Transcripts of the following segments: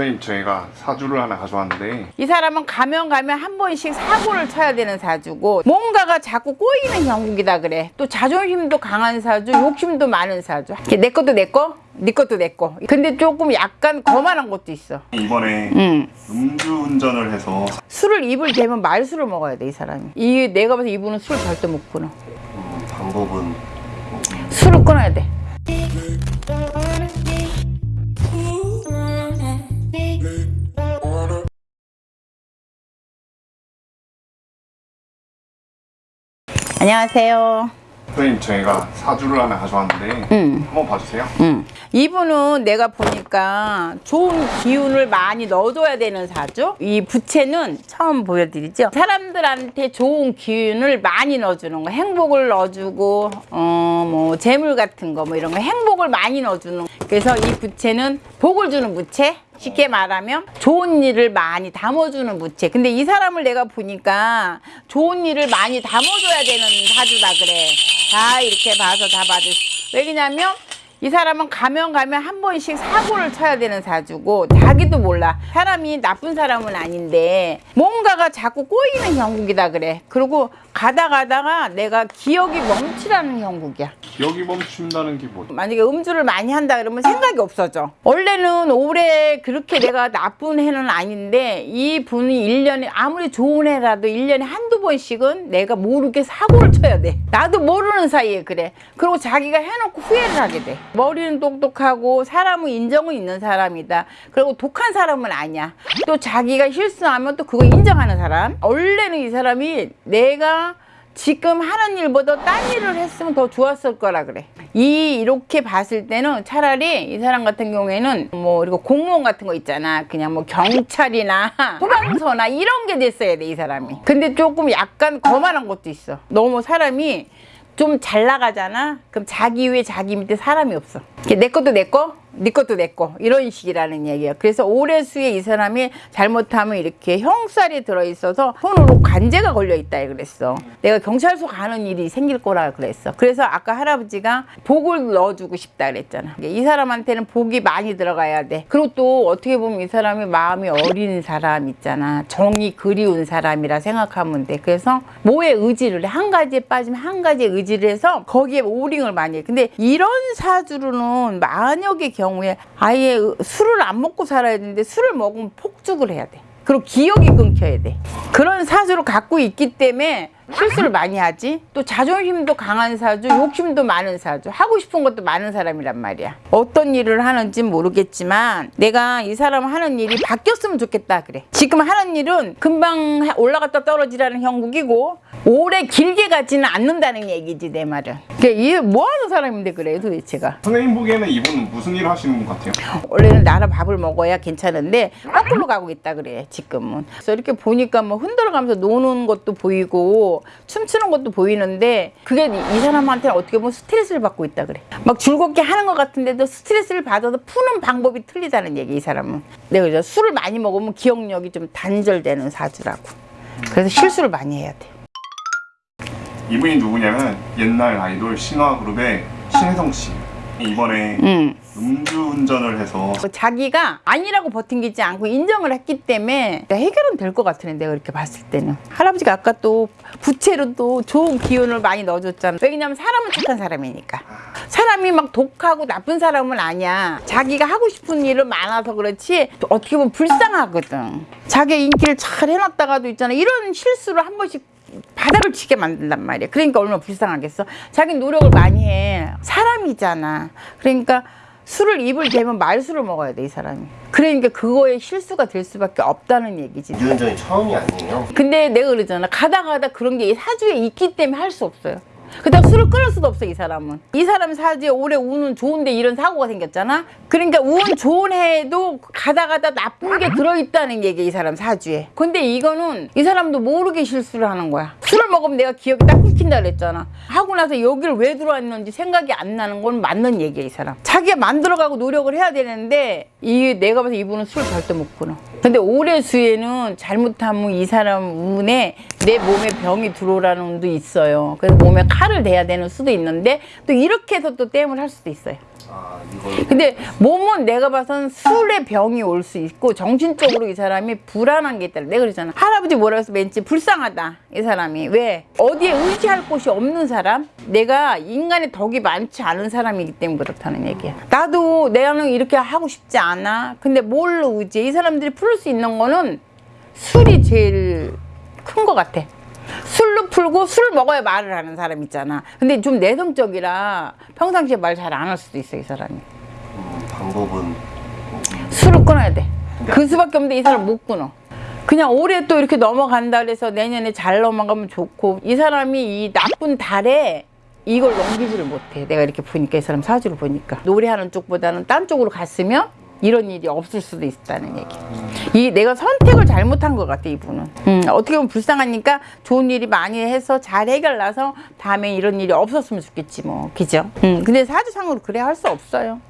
선생님 저희가 사주를 하나 가져왔는데 이 사람은 가면 가면 한 번씩 사고를 쳐야 되는 사주고 뭔가가 자꾸 꼬이는 형국이다 그래. 또 자존심도 강한 사주 욕심도 많은 사주. 내 것도 내거 네 것도 내거. 근데 조금 약간 거만한 것도 있어. 이번에 응. 음주운전을 해서 술을 입을 대면 말술을 먹어야 돼 이 사람이. 이 내가 봐서 이분은 술 절대 못 끊어. 음, 방법은 술을 끊어야 돼 안녕하세요 선생님 저희가 사주를 하나 가져왔는데 응. 한번 봐주세요 음. 이분은 내가 보니까 좋은 기운을 많이 넣어줘야 되는 사주. 이 부채는 처음 보여드리죠. 사람들한테 좋은 기운을 많이 넣어주는 거. 행복을 넣어주고, 어, 뭐, 재물 같은 거, 뭐 이런 거. 행복을 많이 넣어주는 거. 그래서 이 부채는 복을 주는 부채. 쉽게 말하면 좋은 일을 많이 담아주는 부채. 근데 이 사람을 내가 보니까 좋은 일을 많이 담아줘야 되는 사주다 그래. 다 이렇게 봐서 다 받을 수. 왜냐면 이 사람은 가면 가면 한 번씩 사고를 쳐야 되는 사주고 자기도 몰라. 사람이 나쁜 사람은 아닌데 뭔가가 자꾸 꼬이는 형국이다 그래. 그리고 가다 가다가 내가 기억이 멈추라는 형국이야. 기억이 멈춘다는 게 뭐죠? 만약에 음주를 많이 한다 그러면 생각이 없어져. 원래는 올해 그렇게 내가 나쁜 해는 아닌데 이 분이 일년에 아무리 좋은 해라도 일년에 한두 번씩은 내가 모르게 사고를 쳐야 돼. 나도 모르는 사이에 그래. 그리고 자기가 해놓고 후회를 하게 돼 머리는 똑똑하고 사람은 인정은 있는 사람이다 그리고 독한 사람은 아니야 또 자기가 실수하면 또 그거 인정하는 사람 원래는 이 사람이 내가 지금 하는 일보다 딴 일을 했으면 더 좋았을 거라 그래. 이 이렇게 봤을 때는 차라리 이 사람 같은 경우에는 뭐 그리고 공무원 같은 거 있잖아. 그냥 뭐 경찰이나 소방서나 이런 게 됐어야 돼 이 사람이. 근데 조금 약간 거만한 것도 있어. 너무 사람이 좀 잘 나가잖아. 그럼 자기 위에 자기 밑에 사람이 없어. 내 것도 내 거, 네 것도 내 거. 이런 식이라는 얘기야. 그래서 올해 수에 이 사람이 잘못하면 이렇게 형살이 들어있어서 손으로 관제가 걸려있다 그랬어. 내가 경찰서 가는 일이 생길 거라 그랬어. 그래서 아까 할아버지가 복을 넣어주고 싶다 그랬잖아. 이 사람한테는 복이 많이 들어가야 돼. 그리고 또 어떻게 보면 이 사람이 마음이 어린 사람 있잖아. 정이 그리운 사람이라 생각하면 돼. 그래서 뭐에 의지를 해. 한 가지에 빠지면 한 가지에 의지를 해서 거기에 오링을 많이 해. 근데 이런 사주로는 만약의 경우 에 아예 술을 안 먹고 살아야 되는데 술을 먹으면 폭죽을 해야 돼. 그리고 기억이 끊겨야 돼. 그런 사주를 갖고 있기 때문에 실수를 많이 하지. 또 자존심도 강한 사주, 욕심도 많은 사주, 하고 싶은 것도 많은 사람이란 말이야. 어떤 일을 하는지 모르겠지만 내가 이 사람 하는 일이 바뀌었으면 좋겠다 그래. 지금 하는 일은 금방 올라갔다 떨어지라는 형국이고 오래 길게 가지는 않는다는 얘기지 내 말은. 그러니까 뭐 하는 사람인데 그래 도대체가. 선생님 보기에는 이분은 무슨 일을 하시는 분 같아요? 원래는 나라 밥을 먹어야 괜찮은데 거꾸로 가고 있다 그래 지금은 그래서 이렇게 보니까 뭐 흔들어가면서 노는 것도 보이고 춤추는 것도 보이는데 그게 이- 이 사람한테는 어떻게 보면 스트레스를 받고 있다 그래. 막 즐겁게 하는 것 같은데도 스트레스를 받아서 푸는 방법이 틀리다는 얘기 이 사람은. 내가 그래서 술을 많이 먹으면 기억력이 좀 단절되는 사주라고. 그래서 실수를 많이 해야 돼. 이분이 누구냐면 옛날 아이돌 신화그룹의 신혜성 씨. 이번에 음. 음주운전을 해서 자기가 아니라고 버팅기지 않고 인정을 했기 때문에 해결은 될 것 같으네 내가 이렇게 봤을 때는 할아버지가 아까 또 부채로 또 좋은 기운을 많이 넣어줬잖아 왜냐면 사람은 착한 사람이니까 사람이 막 독하고 나쁜 사람은 아니야 자기가 하고 싶은 일은 많아서 그렇지 또 어떻게 보면 불쌍하거든 자기 인기를 잘 해놨다가도 있잖아 이런 실수를 한 번씩 바닥을 치게 만든단 말이야. 그러니까 얼마나 불쌍하겠어. 자기 노력을 많이 해. 사람이잖아. 그러니까 술을 입을 대면 말술을 먹어야 돼, 이 사람이. 그러니까 그거에 실수가 될 수밖에 없다는 얘기지. 유연전이 처음이 아니에요. 근데 내가 그러잖아. 가다 가다 그런 게 사주에 있기 때문에 할 수 없어요. 그다음 술을 끊을 수도 없어 이 사람은. 이 사람 사주에 올해 운은 좋은데 이런 사고가 생겼잖아? 그러니까 운 좋은 해에도 가다 가다 나쁜 게 들어있다는 얘기 이 사람 사주에. 근데 이거는 이 사람도 모르게 실수를 하는 거야. 술을 먹으면 내가 기억이 딱 끊긴다 그랬잖아. 하고 나서 여기를 왜 들어왔는지 생각이 안 나는 건 맞는 얘기야 이 사람. 자기가 만들어가고 노력을 해야 되는데 이 내가 봐서 이분은 술 절대 못 끊어. 근데 올해 수에는 잘못하면 이 사람 운에 내 몸에 병이 들어오라는 운도 있어요. 그래서 몸에 칼을 대야 되는 수도 있는데 또 이렇게 해서 또 땜을 할 수도 있어요. 아 근데 몸은 내가 봐선 술에 병이 올 수 있고 정신적으로 이 사람이 불안한 게 있다. 내가 그러잖아. 할아버지 뭐라 해서 왠지 불쌍하다. 이 사람이. 왜? 어디에 의지할 곳이 없는 사람? 내가 인간의 덕이 많지 않은 사람이기 때문에 그렇다는 얘기야. 나도 내가는 이렇게 하고 싶지 않아. 근데 뭘로 의지해? 이 사람들이 풀수 있는 거는 술이 제일 큰 것 같아. 술로 풀고 술 먹어야 말을 하는 사람 있잖아. 근데 좀 내성적이라 평상시에 말 잘 안 할 수도 있어, 이 사람이. 음, 방법은 술을 끊어야 돼. 그 수밖에 없는데 이 사람 못 끊어. 그냥 올해 또 이렇게 넘어간다 그래서 내년에 잘 넘어가면 좋고 이 사람이 이 나쁜 달에 이걸 넘기지를 못해. 내가 이렇게 보니까 이 사람 사주를 보니까 노래하는 쪽보다는 딴 쪽으로 갔으면 이런 일이 없을 수도 있다는 얘기. 이 내가 선택을 잘못한 것 같아 이분은. 음, 어떻게 보면 불쌍하니까 좋은 일이 많이 해서 잘 해결나서 다음에 이런 일이 없었으면 좋겠지 뭐, 그죠? 음, 근데 사주상으로 그래 할 수 없어요.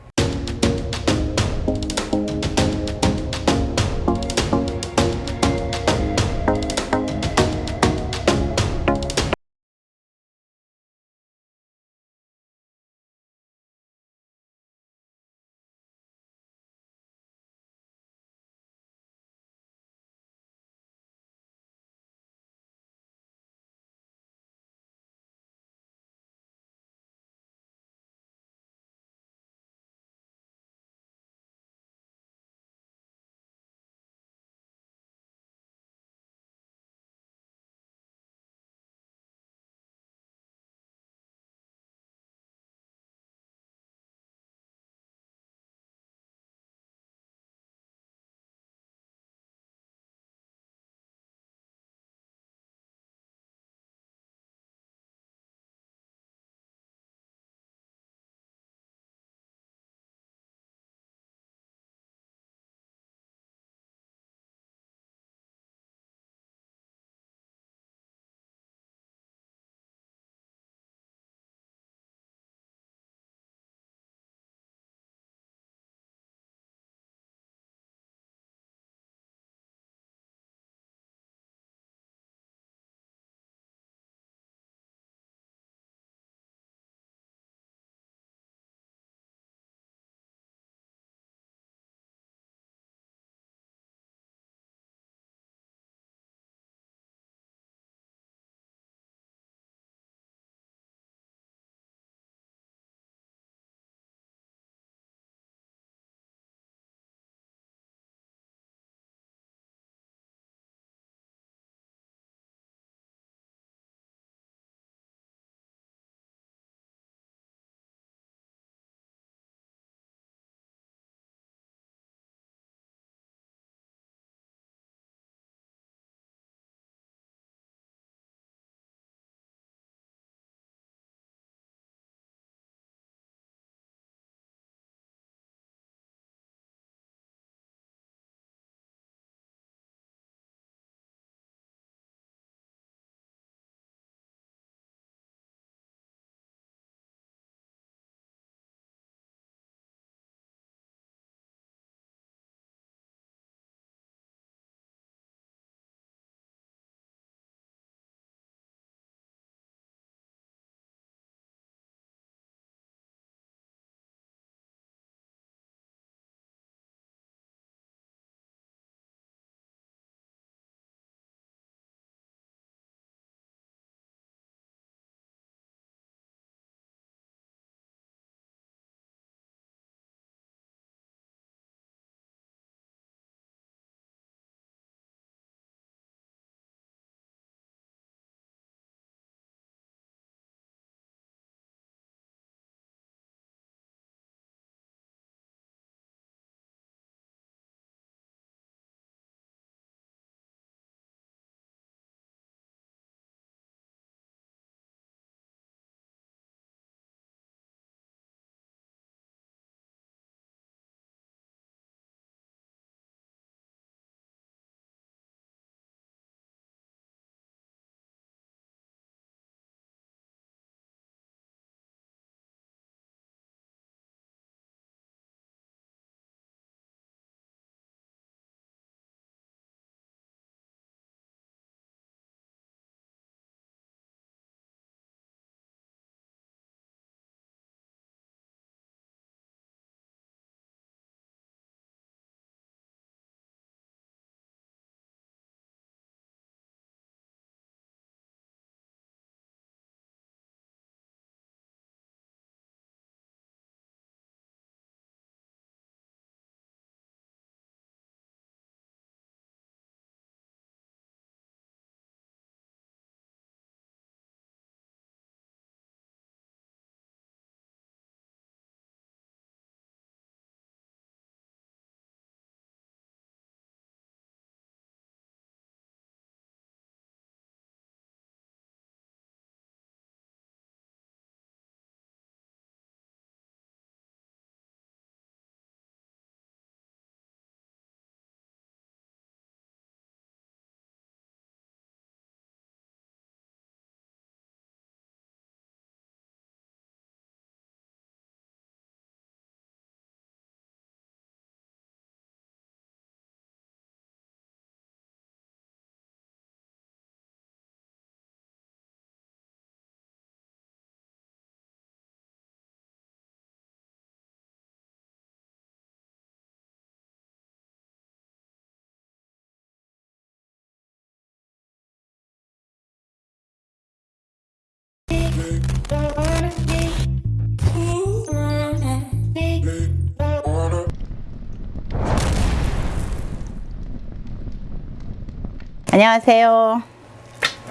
안녕하세요.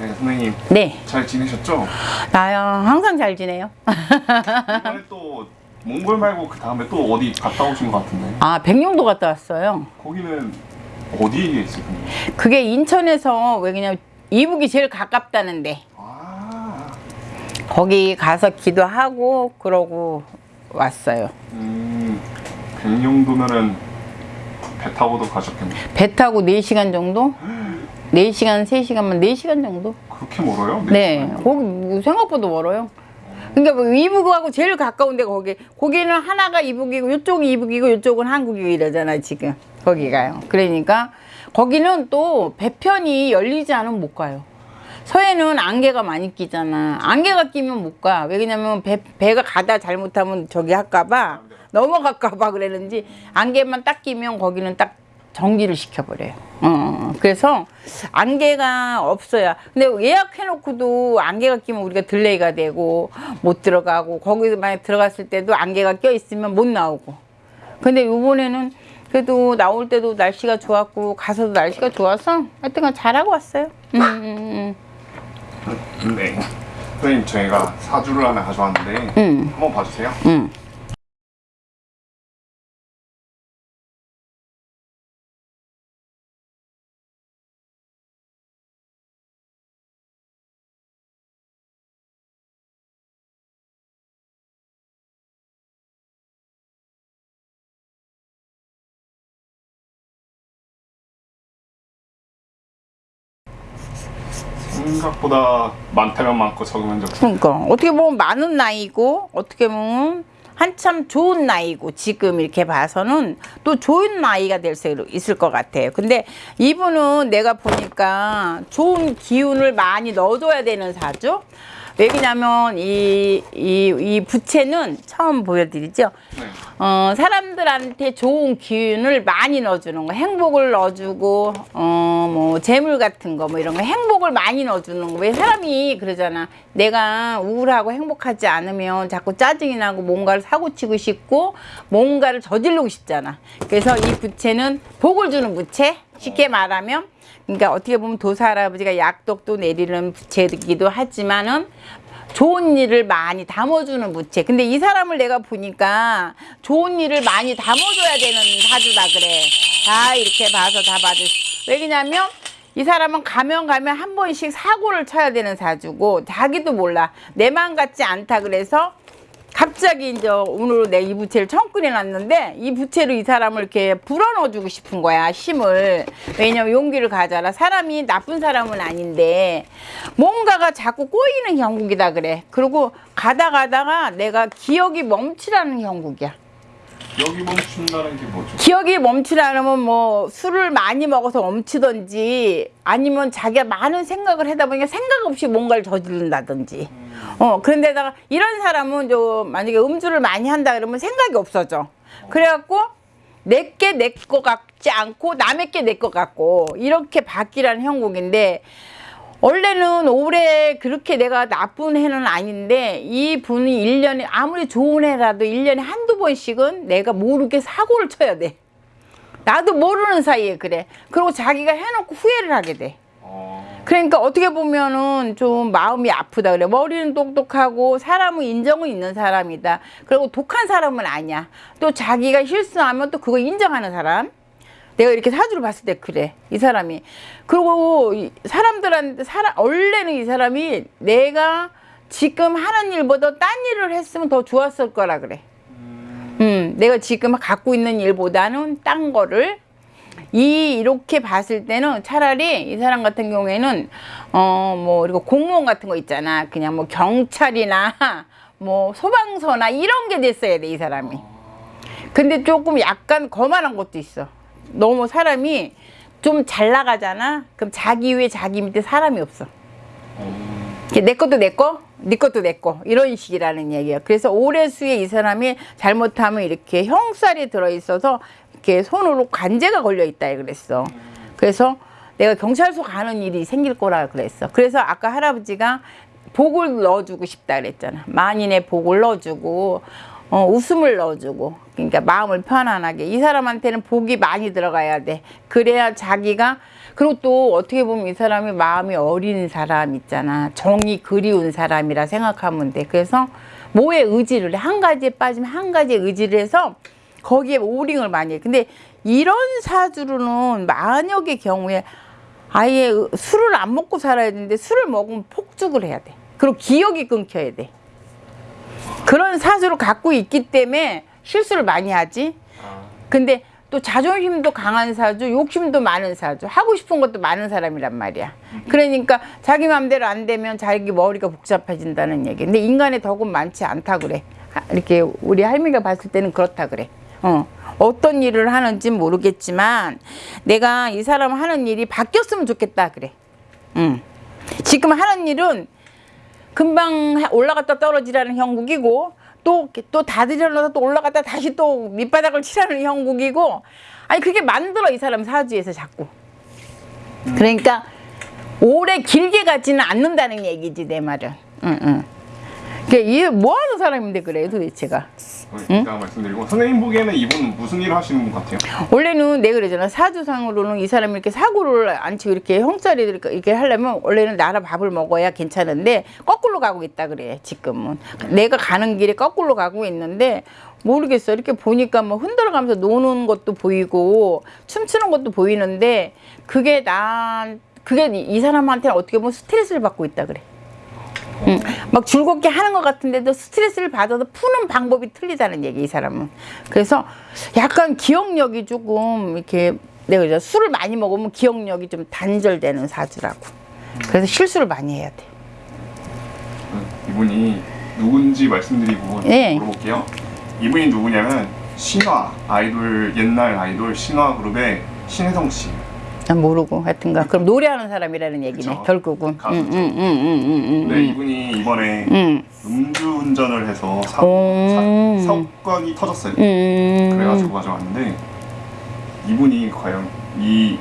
네, 선생님 네, 잘 지내셨죠? 나요. 항상 잘 지내요. 이번에 또 몽골 말고 그 다음에 또 어디 갔다 오신 것 같은데 아, 백령도 갔다 왔어요. 거기는 어디에 있을까요? 그게 인천에서 왜 그냥 이북이 제일 가깝다는데 아, 거기 가서 기도하고 그러고 왔어요. 음, 백령도면은 배 타고도 가셨겠네. 배 타고 4시간 정도? 4시간, 3시간만 4시간 정도? 그렇게 멀어요? 네. 거기 뭐 생각보다 멀어요. 그러니까 뭐 이북하고 제일 가까운 데가 거기. 거기는 하나가 이북이고 이쪽이 이북이고 이쪽은 한국이고 이러잖아, 지금. 거기가요. 그러니까 거기는 또 배편이 열리지 않으면 못 가요. 서해는 안개가 많이 끼잖아. 안개가 끼면 못 가. 왜냐면 배, 배가 가다 잘못하면 저기 할까봐 넘어갈까봐 그랬는지 안개만 딱 끼면 거기는 딱 정지를 시켜버려요. 어, 그래서 안개가 없어야. 근데 예약해놓고도 안개가 끼면 우리가 delay가 되고 못 들어가고 거기서 만약 들어갔을 때도 안개가 껴 있으면 못 나오고. 근데 이번에는 그래도 나올 때도 날씨가 좋았고 가서도 날씨가 좋아서 하여튼간 잘하고 왔어요. 음, 음, 네. 선생님 저희가 사주를 하나 가져왔는데 음, 한번 봐주세요. 음. 생각보다 많다면 많고 적으면 적고 그러니까 어떻게 보면 많은 나이고 어떻게 보면 한참 좋은 나이고 지금 이렇게 봐서는 또 좋은 나이가 될 수 있을 것 같아요. 근데 이분은 내가 보니까 좋은 기운을 많이 넣어줘야 되는 사주. 왜냐면 이, 이, 이 부채는 처음 보여드리죠. 네. 어, 사람들한테 좋은 기운을 많이 넣어주는 거, 행복을 넣어주고, 어, 뭐, 재물 같은 거, 뭐 이런 거, 행복을 많이 넣어주는 거. 왜 사람이 그러잖아. 내가 우울하고 행복하지 않으면 자꾸 짜증이 나고 뭔가를 사고치고 싶고, 뭔가를 저지르고 싶잖아. 그래서 이 부채는 복을 주는 부채? 쉽게 말하면. 그러니까 어떻게 보면 도사 할아버지가 약독도 내리는 부채이기도 하지만은 좋은 일을 많이 담아주는 부채. 근데 이 사람을 내가 보니까 좋은 일을 많이 담아줘야 되는 사주다 그래. 다 이렇게 봐서 다 받을 수. 왜냐면 이 사람은 가면 가면 한 번씩 사고를 쳐야 되는 사주고 자기도 몰라. 내 마음 같지 않다 그래서 갑자기 이제 오늘 내 이 부채를 처음 꺼내놨는데 이 부채로 이 사람을 이렇게 불어넣어 주고 싶은 거야 힘을. 왜냐면 용기를 가져라. 사람이 나쁜 사람은 아닌데 뭔가가 자꾸 꼬이는 형국이다 그래. 그리고 가다 가다가 내가 기억이 멈추라는 형국이야 여기 멈춘다는 게 뭐죠? 기억이 멈추라면 뭐 술을 많이 먹어서 멈추던지 아니면 자기가 많은 생각을 하다 보니까 생각 없이 뭔가를 저지른다든지. 어 그런데다가 이런 사람은 저 만약에 음주를 많이 한다 그러면 생각이 없어져. 그래갖고 내게 내것 같지 않고 남의 게내것 같고 이렇게 바뀌라는 형국인데 원래는 올해 그렇게 내가 나쁜 해는 아닌데 이 분이 일년에 아무리 좋은 해라도 일년에 한두 번씩은 내가 모르게 사고를 쳐야 돼. 나도 모르는 사이에 그래. 그리고 자기가 해놓고 후회를 하게 돼. 어, 그러니까 어떻게 보면은 좀 마음이 아프다 그래. 머리는 똑똑하고 사람은 인정은 있는 사람이다. 그리고 독한 사람은 아니야. 또 자기가 실수하면 또 그거 인정하는 사람. 내가 이렇게 사주를 봤을 때 그래 이 사람이. 그리고 이 사람들한테 사람 원래는 이 사람이 내가 지금 하는 일보다 딴 일을 했으면 더 좋았을 거라 그래. 음. 내가 지금 갖고 있는 일보다는 딴 거를 이 이렇게 봤을 때는 차라리 이 사람 같은 경우에는 어뭐 그리고 공무원 같은 거 있잖아. 그냥 뭐 경찰이나 뭐 소방서나 이런 게 됐어야 돼 이 사람이. 근데 조금 약간 거만한 것도 있어. 너무 사람이 좀 잘 나가잖아. 그럼 자기 위에 자기 밑에 사람이 없어. 내 것도 내 거, 네 것도 내 거. 이런 식이라는 얘기야. 그래서 올해 수에 이 사람이 잘못하면 이렇게 형살이 들어있어서 이렇게 손으로 관제가 걸려 있다 그랬어. 그래서 내가 경찰서 가는 일이 생길 거라 그랬어. 그래서 아까 할아버지가 복을 넣어주고 싶다 그랬잖아. 만인의 복을 넣어주고 어, 웃음을 넣어주고 그러니까 마음을 편안하게 이 사람한테는 복이 많이 들어가야 돼. 그래야 자기가 그리고 또 어떻게 보면 이 사람이 마음이 어린 사람 있잖아. 정이 그리운 사람이라 생각하면 돼. 그래서 뭐에 의지를 해. 한 가지에 빠지면 한 가지에 의지를 해서 거기에 오링을 많이 해. 근데 이런 사주로는 만약의 경우에 아예 술을 안 먹고 살아야 되는데 술을 먹으면 폭죽을 해야 돼. 그리고 기억이 끊겨야 돼. 그런 사주를 갖고 있기 때문에 실수를 많이 하지. 근데 또 자존심도 강한 사주, 욕심도 많은 사주, 하고 싶은 것도 많은 사람이란 말이야. 그러니까 자기 마음대로 안 되면 자기 머리가 복잡해진다는 얘기. 근데 인간의 덕은 많지 않다 그래. 하- 이렇게 우리 할미가 봤을 때는 그렇다 그래. 어. 어떤 일을 하는지 모르겠지만 내가 이 사람 하는 일이 바뀌었으면 좋겠다 그래. 응. 지금 하는 일은 금방 하- 올라갔다 떨어지라는 형국이고 또 또 다들여놔서 또 올라갔다 다시 또 밑바닥을 치라는 형국이고 아니 그게 만들어 이 사람 사주에서 자꾸. 그러니까 오래 길게 가지는 않는다는 얘기지 내 말은. 응 응 그러니까 이게 뭐 하는 사람인데 그래 도대체가. 이따 말씀드리고. 선생님 보기에는 이분 무슨 일을 하시는 분 같아요? 원래는 내가 그러잖아. 사주상으로는 이 사람이 이렇게 사고를 안 치고 이렇게 형살이 이렇게 하려면 원래는 나라 밥을 먹어야 괜찮은데 거꾸로 가고 있다 그래 지금은. 내가 가는 길에 거꾸로 가고 있는데 모르겠어. 이렇게 보니까 뭐 흔들어가면서 노는 것도 보이고 춤추는 것도 보이는데 그게 난 그게 이- 이 사람한테는 어떻게 보면 스트레스를 받고 있다 그래 응. 막 즐겁게 하는 것 같은데도 스트레스를 받아서 푸는 방법이 틀리다는 얘기 이 사람은 그래서 약간 기억력이 조금 이렇게 내가 이제 술을 많이 먹으면 기억력이 좀 단절되는 사주라고 그래서 실수를 많이 해야 돼 이분이 누군지 말씀드리고 네. 물어볼게요. 이분이 누구냐면 신화 아이돌 옛날 아이돌 신화 그룹의 신혜성 씨. 난 모르고 하여튼가 그럼 노래하는 사람이라는 얘기네 그쵸. 결국은 가수죠. 응응응응응응 네, 이분이 이번에 응. 음주운전을 해서 사, 오. 사, 사건이 터졌어요. 음. 그래가지고 가져왔는데 이분이 과연 이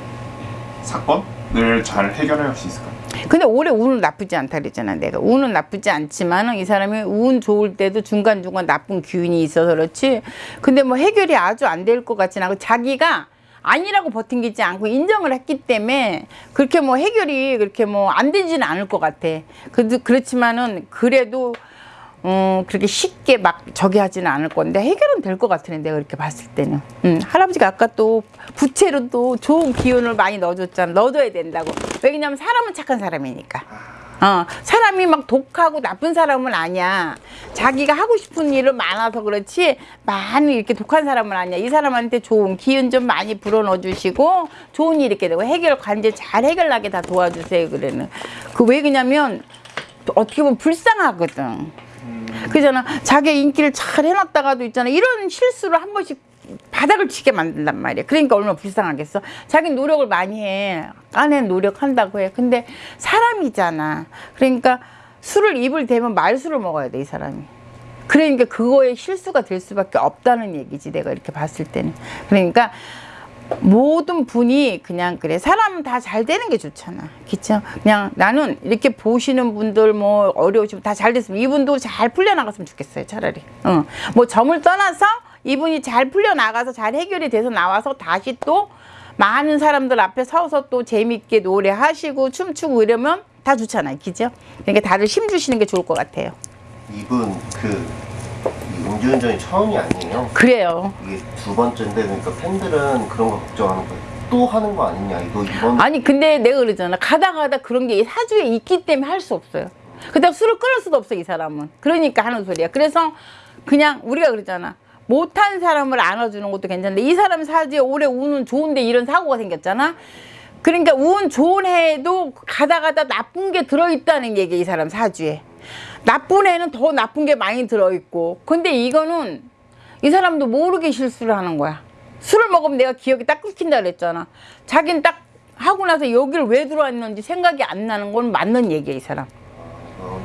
사건을 잘 해결할 수 있을까요? 근데 올해 운은 나쁘지 않다 그랬잖아 내가 운은 나쁘지 않지만은 이 사람이 운 좋을 때도 중간중간 나쁜 기운이 있어서 그렇지 근데 뭐 해결이 아주 안 될 것 같진 않고 자기가 아니라고 버팅기지 않고 인정을 했기 때문에 그렇게 뭐 해결이 그렇게 뭐 안 되지는 않을 것 같아. 그래도 그렇지만은 그래도 음, 그렇게 쉽게 막 저기 하지는 않을 건데 해결은 될 것 같으네 내가 그렇게 봤을 때는. 음, 할아버지가 아까 또 부채로 또 좋은 기운을 많이 넣어줬잖아. 넣어줘야 된다고. 왜냐면 사람은 착한 사람이니까 어, 사람이 막 독하고 나쁜 사람은 아니야. 자기가 하고 싶은 일은 많아서 그렇지 많이 이렇게 독한 사람은 아니야. 이 사람한테 좋은 기운 좀 많이 불어넣어 주시고 좋은 일 이렇게 되고 해결 관제 잘 해결나게 다 도와주세요 그래는. 그 왜 그냐면 어떻게 보면 불쌍하거든. 그잖아. 자기 인기를 잘 해놨다가도 있잖아. 이런 실수를 한 번씩 바닥을 치게 만든단 말이야 그러니까 얼마나 불쌍하겠어? 자기 노력을 많이 해. 까낸 노력한다고 해. 근데 사람이잖아. 그러니까 술을 입을 대면 말술을 먹어야 돼 이 사람이. 그러니까 그거에 실수가 될 수밖에 없다는 얘기지 내가 이렇게 봤을 때는. 그러니까 모든 분이 그냥 그래. 사람은 다 잘 되는 게 좋잖아. 그쵸? 그냥 나는 이렇게 보시는 분들 뭐 어려우시면 다 잘 됐으면 이분도 잘 풀려나갔으면 좋겠어요 차라리. 어. 뭐 점을 떠나서 이분이 잘 풀려나가서 잘 해결이 돼서 나와서 다시 또 많은 사람들 앞에 서서 또 재밌게 노래하시고 춤추고 이러면 다 좋잖아요. 그죠? 그러니까 다들 힘 주시는 게 좋을 것 같아요. 이분 그이 음주운전이 처음이 아니에요. 그래요. 이게 두 번째인데 그러니까 팬들은 그런 거 걱정하는 거예요. 또 하는 거 아니냐 이거 이번 아니 근데 내가 그러잖아. 가다 가다 그런 게 사주에 있기 때문에 할 수 없어요. 그다음 술을 끊을 수도 없어 이 사람은. 그러니까 하는 소리야. 그래서 그냥 우리가 그러잖아 못한 사람을 안아주는 것도 괜찮은데 이 사람 사주에 올해 운은 좋은데 이런 사고가 생겼잖아 그러니까 운 좋은 해에도 가다 가다 나쁜 게 들어있다는 얘기야 이 사람 사주에 나쁜 해는 더 나쁜 게 많이 들어있고 근데 이거는 이 사람도 모르게 실수를 하는 거야. 술을 먹으면 내가 기억이 딱 끊긴다 그랬잖아. 자기는 딱 하고 나서 여기를 왜 들어왔는지 생각이 안 나는 건 맞는 얘기야, 이 사람. 어.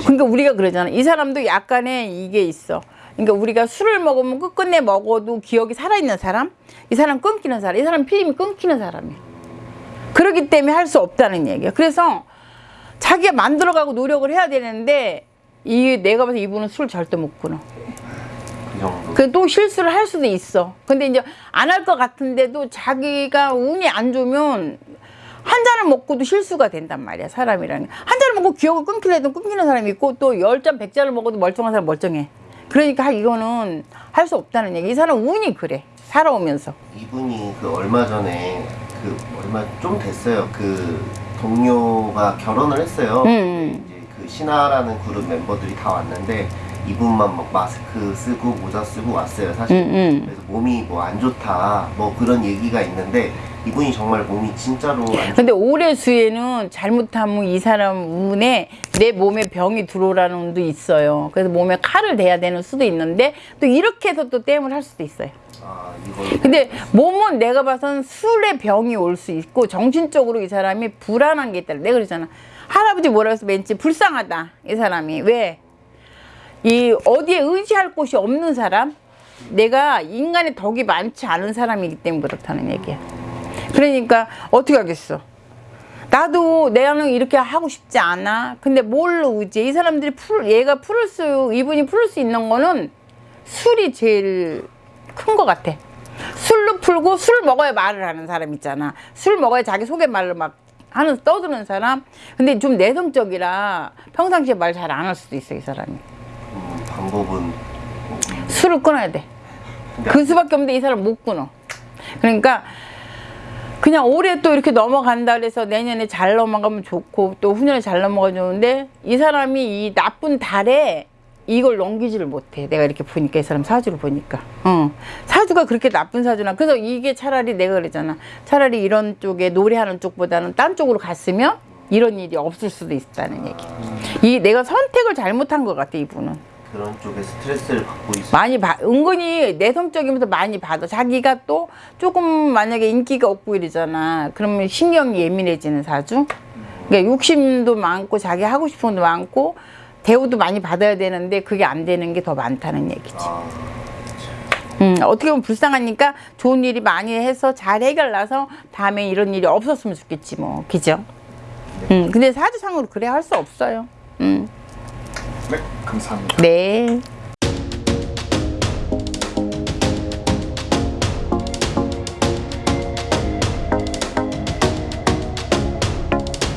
그러니까 우리가 그러잖아. 이 사람도 약간의 이게 있어. 그러니까 우리가 술을 먹으면 끝끝내 먹어도 기억이 살아있는 사람? 이 사람 끊기는 사람. 이 사람 필름이 끊기는 사람이야. 그렇기 때문에 할 수 없다는 얘기야. 그래서 자기가 만들어가고 노력을 해야 되는데 이 내가 봐서 이분은 술 절대 못 끊어. 그 정도. 그또 실수를 할 수도 있어. 근데 이제 안 할 것 같은데도 자기가 운이 안 좋으면 한 잔을 먹고도 실수가 된단 말이야 사람이라는 게. 한 잔을 먹고 기억을 끊기려도 끊기는 사람이 있고 또 열 잔 백 잔을 먹어도 멀쩡한 사람 멀쩡해. 그러니까 이거는 할 수 없다는 얘기. 이 사람 운이 그래. 살아오면서. 이분이 그 얼마 전에 그 얼마 좀 됐어요. 그 동료가 결혼을 했어요. 음. 이제 그 신화라는 그룹 멤버들이 다 왔는데 이분만 막 마스크 쓰고 모자 쓰고 왔어요. 사실. 음, 음. 그래서 몸이 뭐 안 좋다 뭐 그런 얘기가 있는데 이분이 정말 몸이 진짜로 안 좋. 근데 올해 수에는 잘못하면 이 사람 운에 내 몸에 병이 들어오라는 운도 있어요. 그래서 몸에 칼을 대야 되는 수도 있는데 또 이렇게 해서 또 땜을 할 수도 있어요. 아. 근데 몸은 내가 봐선 술에 병이 올 수 있고 정신적으로 이 사람이 불안한 게 있다. 내가 그러잖아. 할아버지 뭐라 해서 왠지 불쌍하다. 이 사람이. 왜? 이 어디에 의지할 곳이 없는 사람? 내가 인간의 덕이 많지 않은 사람이기 때문에 그렇다는 얘기야. 그러니까 어떻게 하겠어? 나도 내가는 이렇게 하고 싶지 않아. 근데 뭘로 의지해? 이 사람들이 풀, 얘가 풀을 수, 이분이 풀을 수 있는 거는 술이 제일 큰 것 같아. 술로 풀고 술 먹어야 말을 하는 사람 있잖아. 술 먹어야 자기 속의 말을 막 하는 떠드는 사람. 근데 좀 내성적이라 평상시에 말 잘 안 할 수도 있어 이 사람이. 음, 방법은 술을 끊어야 돼. 그 수밖에 없는데 이 사람 못 끊어. 그러니까 그냥 올해 또 이렇게 넘어간다 그래서 내년에 잘 넘어가면 좋고 또 후년에 잘 넘어가 좋은데 이 사람이 이 나쁜 달에 이걸 넘기지를 못해. 내가 이렇게 보니까 이 사람 사주를 보니까. 어. 사주가 그렇게 나쁜 사주나. 그래서 이게 차라리 내가 그랬잖아. 차라리 이런 쪽에 노래하는 쪽보다는 딴 쪽으로 갔으면 이런 일이 없을 수도 있다는 얘기. 이 내가 선택을 잘못한 것 같아 이분은. 그런 쪽에 스트레스를 받고 있어. 많이 봐 은근히 내성적이면서 많이 받아. 자기가 또 조금 만약에 인기가 없고 이러잖아. 그러면 신경이 예민해지는 사주? 그러니까 욕심도 많고 자기 하고 싶은 것도 많고 대우도 많이 받아야 되는데 그게 안 되는 게 더 많다는 얘기지. 아, 음, 어떻게 보면 불쌍하니까 좋은 일이 많이 해서 잘 해결나서 다음에 이런 일이 없었으면 좋겠지 뭐. 그죠? 음, 근데 사주상으로 그래 할 수 없어요. 음, 네, 감사합니다. 네